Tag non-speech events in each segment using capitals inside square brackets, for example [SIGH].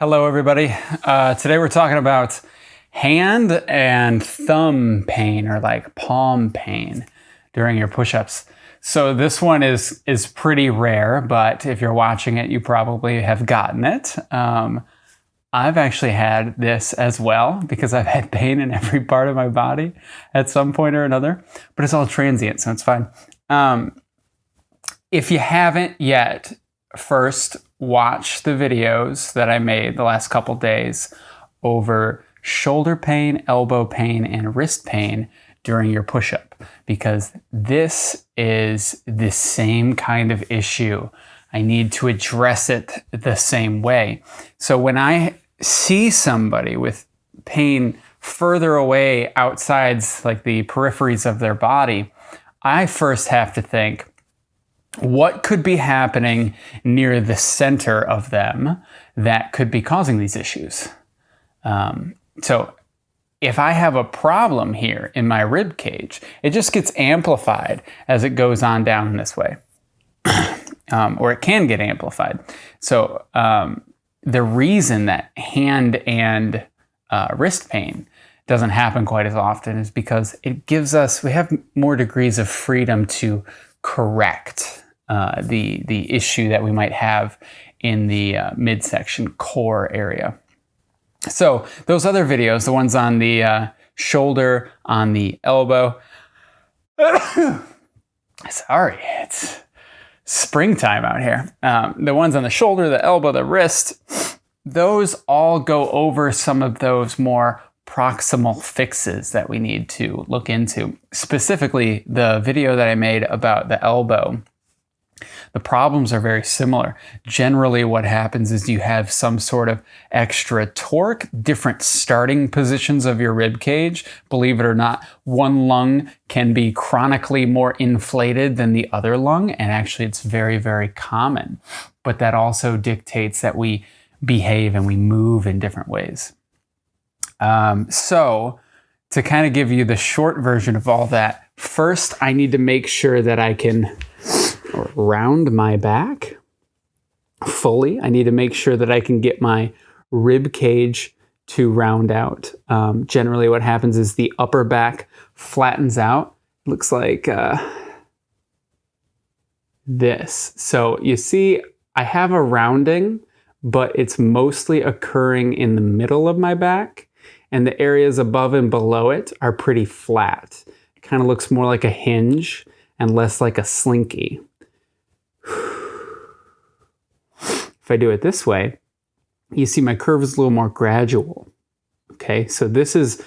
Hello, everybody. Uh, today we're talking about hand and thumb pain or like palm pain during your push-ups. So this one is is pretty rare, but if you're watching it, you probably have gotten it. Um, I've actually had this as well because I've had pain in every part of my body at some point or another, but it's all transient, so it's fine. Um, if you haven't yet, first watch the videos that I made the last couple days over shoulder pain, elbow pain, and wrist pain during your push-up because this is the same kind of issue. I need to address it the same way. So when I see somebody with pain further away outside like the peripheries of their body, I first have to think, what could be happening near the center of them that could be causing these issues? Um, so if I have a problem here in my rib cage, it just gets amplified as it goes on down this way. [CLEARS THROAT] um, or it can get amplified. So um, the reason that hand and uh, wrist pain doesn't happen quite as often is because it gives us, we have more degrees of freedom to correct uh, the, the issue that we might have in the uh, midsection core area. So those other videos, the ones on the uh, shoulder, on the elbow, [COUGHS] sorry, it's springtime out here. Um, the ones on the shoulder, the elbow, the wrist, those all go over some of those more proximal fixes that we need to look into. Specifically, the video that I made about the elbow the problems are very similar. Generally, what happens is you have some sort of extra torque, different starting positions of your rib cage. Believe it or not, one lung can be chronically more inflated than the other lung, and actually it's very, very common. But that also dictates that we behave and we move in different ways. Um, so, to kind of give you the short version of all that, first I need to make sure that I can round my back fully. I need to make sure that I can get my rib cage to round out. Um, generally what happens is the upper back flattens out. Looks like uh, this. So you see I have a rounding, but it's mostly occurring in the middle of my back and the areas above and below it are pretty flat. It kind of looks more like a hinge and less like a slinky. [SIGHS] If I do it this way, you see my curve is a little more gradual. Okay, so this is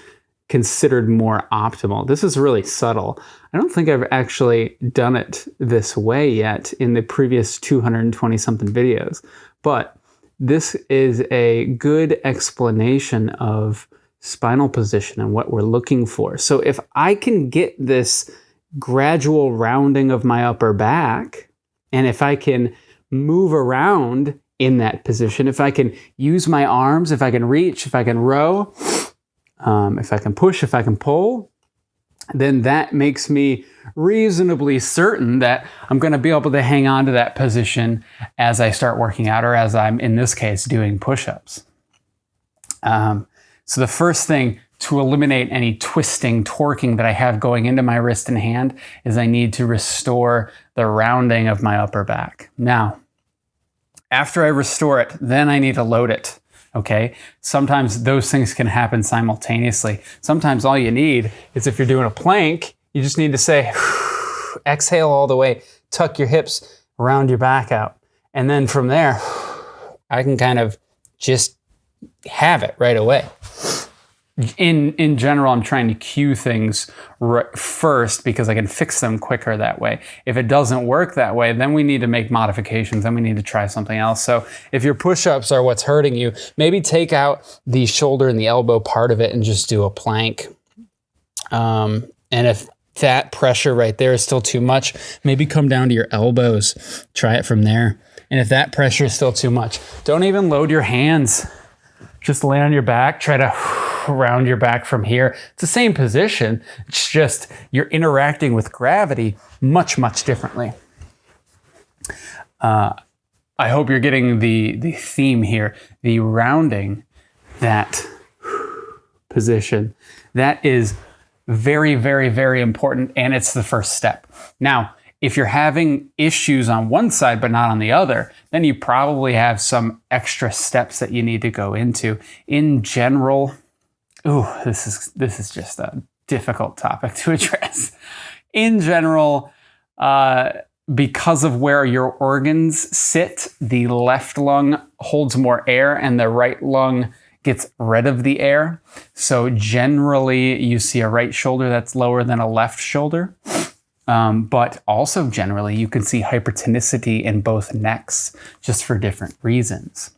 considered more optimal. This is really subtle. I don't think I've actually done it this way yet in the previous 220 something videos, but this is a good explanation of spinal position and what we're looking for. So if I can get this gradual rounding of my upper back, and if I can move around in that position, if I can use my arms, if I can reach, if I can row, um, if I can push, if I can pull, then that makes me reasonably certain that I'm going to be able to hang on to that position as I start working out or as I'm, in this case, doing push-ups. Um, so the first thing to eliminate any twisting, torquing that I have going into my wrist and hand is I need to restore the rounding of my upper back. Now, after I restore it, then I need to load it. Okay. Sometimes those things can happen simultaneously. Sometimes all you need is if you're doing a plank, you just need to say, [SIGHS] exhale all the way, tuck your hips, round your back out. And then from there, [SIGHS] I can kind of just have it right away in in general, I'm trying to cue things first because I can fix them quicker that way. If it doesn't work that way, then we need to make modifications. Then we need to try something else. So if your push-ups are what's hurting you, maybe take out the shoulder and the elbow part of it and just do a plank. Um, and if that pressure right there is still too much, maybe come down to your elbows. Try it from there. And if that pressure is still too much, don't even load your hands. Just lay on your back. Try to [SIGHS] round your back from here. It's the same position. It's just you're interacting with gravity much, much differently. Uh, I hope you're getting the, the theme here. The rounding that [SIGHS] position, that is very, very, very important. And it's the first step. Now, if you're having issues on one side but not on the other, then you probably have some extra steps that you need to go into. In general, ooh, this is this is just a difficult topic [LAUGHS] to address. In general, uh, because of where your organs sit, the left lung holds more air and the right lung gets rid of the air. So generally, you see a right shoulder that's lower than a left shoulder. Um, but also generally, you can see hypertonicity in both necks just for different reasons.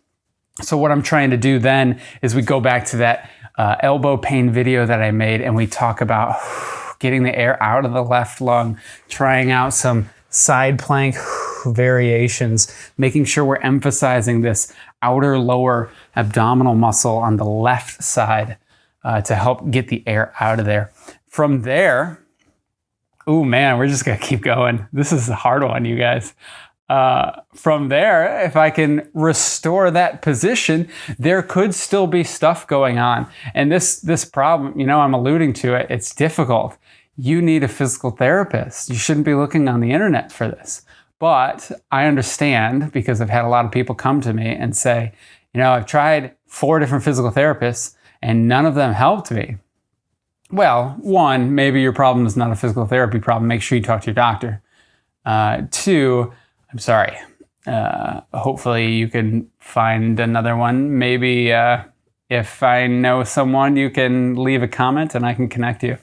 So what I'm trying to do then is we go back to that uh, elbow pain video that I made and we talk about [SIGHS] getting the air out of the left lung, trying out some side plank [SIGHS] variations, making sure we're emphasizing this outer lower abdominal muscle on the left side uh, to help get the air out of there. From there, oh man, we're just gonna keep going. This is a hard one, you guys. Uh, from there, if I can restore that position, there could still be stuff going on. And this this problem, you know, I'm alluding to it. It's difficult. You need a physical therapist. You shouldn't be looking on the internet for this. But I understand because I've had a lot of people come to me and say, you know, I've tried four different physical therapists and none of them helped me. Well, one, maybe your problem is not a physical therapy problem. Make sure you talk to your doctor. Uh, two, I'm sorry. Uh, hopefully, you can find another one. Maybe uh, if I know someone, you can leave a comment and I can connect you.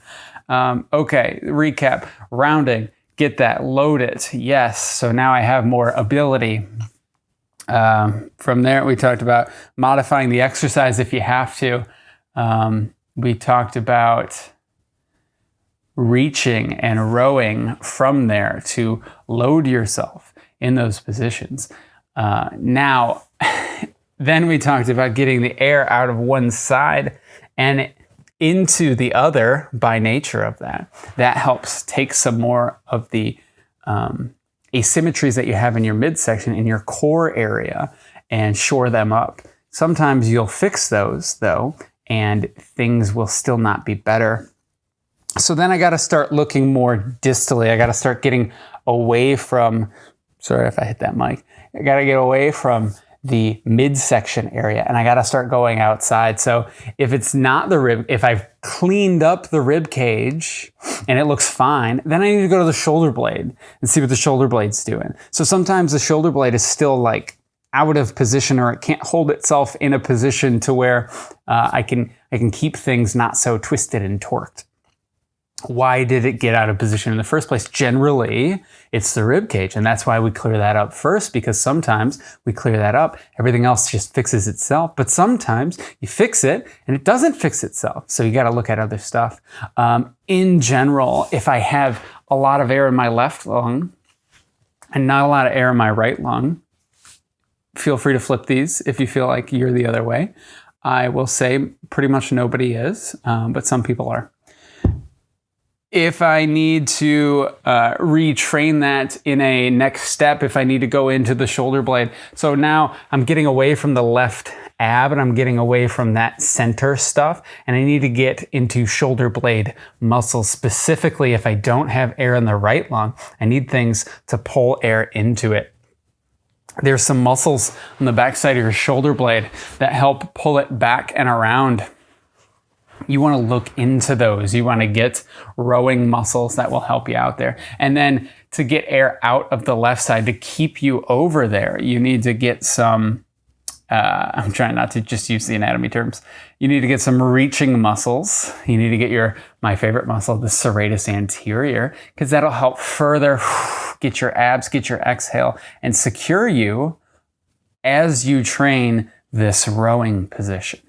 Um, okay, recap rounding, get that, load it. Yes, so now I have more ability. Um, from there, we talked about modifying the exercise if you have to. Um, we talked about reaching and rowing from there to load yourself in those positions. Uh, now, [LAUGHS] then we talked about getting the air out of one side and into the other by nature of that. That helps take some more of the um, asymmetries that you have in your midsection in your core area and shore them up. Sometimes you'll fix those though and things will still not be better. So then I got to start looking more distally. I got to start getting away from, sorry if I hit that mic, I got to get away from the midsection area and I got to start going outside. So if it's not the rib, if I've cleaned up the rib cage and it looks fine, then I need to go to the shoulder blade and see what the shoulder blade's doing. So sometimes the shoulder blade is still like out of position or it can't hold itself in a position to where uh, I can I can keep things not so twisted and torqued. Why did it get out of position in the first place? Generally, it's the rib cage, and that's why we clear that up first. Because sometimes we clear that up, everything else just fixes itself. But sometimes you fix it and it doesn't fix itself. So you got to look at other stuff. Um, in general, if I have a lot of air in my left lung and not a lot of air in my right lung, feel free to flip these if you feel like you're the other way. I will say pretty much nobody is, um, but some people are. If I need to uh, retrain that in a next step, if I need to go into the shoulder blade. So now I'm getting away from the left ab and I'm getting away from that center stuff and I need to get into shoulder blade muscles specifically if I don't have air in the right lung. I need things to pull air into it there's some muscles on the backside of your shoulder blade that help pull it back and around. You want to look into those. You want to get rowing muscles that will help you out there. And then to get air out of the left side to keep you over there, you need to get some uh, I'm trying not to just use the anatomy terms. You need to get some reaching muscles. You need to get your, my favorite muscle, the serratus anterior, because that'll help further [SIGHS] get your abs, get your exhale, and secure you as you train this rowing position.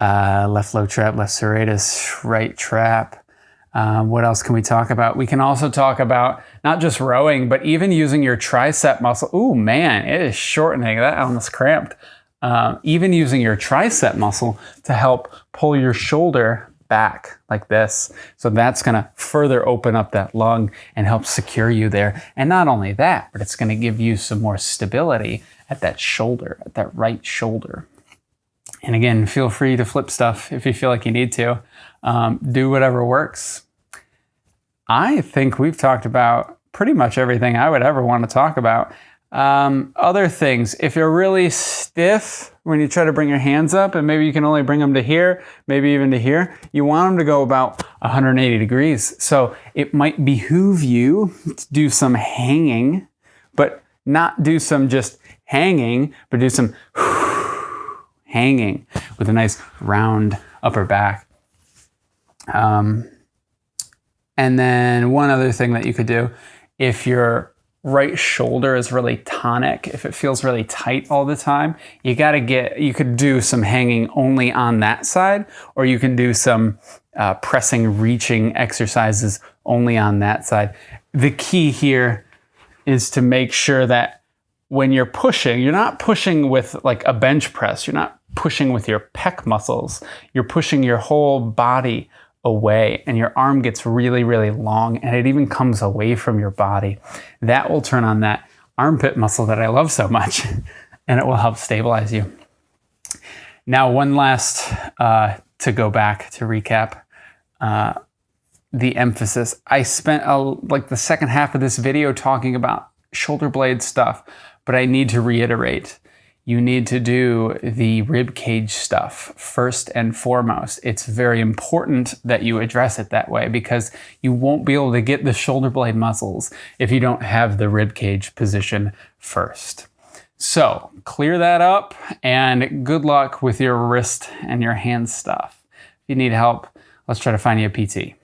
Uh, left low trap, left serratus, right trap. Um, what else can we talk about? We can also talk about not just rowing, but even using your tricep muscle. Ooh, man, it is shortening. That almost cramped. Um, even using your tricep muscle to help pull your shoulder back like this. So that's going to further open up that lung and help secure you there. And not only that, but it's going to give you some more stability at that shoulder, at that right shoulder. And again, feel free to flip stuff if you feel like you need to. Um, do whatever works. I think we've talked about pretty much everything I would ever want to talk about. Um, other things, if you're really stiff when you try to bring your hands up and maybe you can only bring them to here, maybe even to here, you want them to go about 180 degrees. So it might behoove you to do some hanging, but not do some just hanging, but do some [SIGHS] hanging with a nice round upper back. Um, and then one other thing that you could do, if your right shoulder is really tonic, if it feels really tight all the time, you got to get, you could do some hanging only on that side, or you can do some uh, pressing, reaching exercises only on that side. The key here is to make sure that when you're pushing, you're not pushing with like a bench press, you're not pushing with your pec muscles, you're pushing your whole body away and your arm gets really, really long and it even comes away from your body. That will turn on that armpit muscle that I love so much [LAUGHS] and it will help stabilize you. Now, one last, uh, to go back to recap, uh, the emphasis. I spent a, like the second half of this video talking about shoulder blade stuff, but I need to reiterate you need to do the rib cage stuff first and foremost. It's very important that you address it that way because you won't be able to get the shoulder blade muscles if you don't have the rib cage position first. So clear that up and good luck with your wrist and your hand stuff. If you need help, let's try to find you a PT.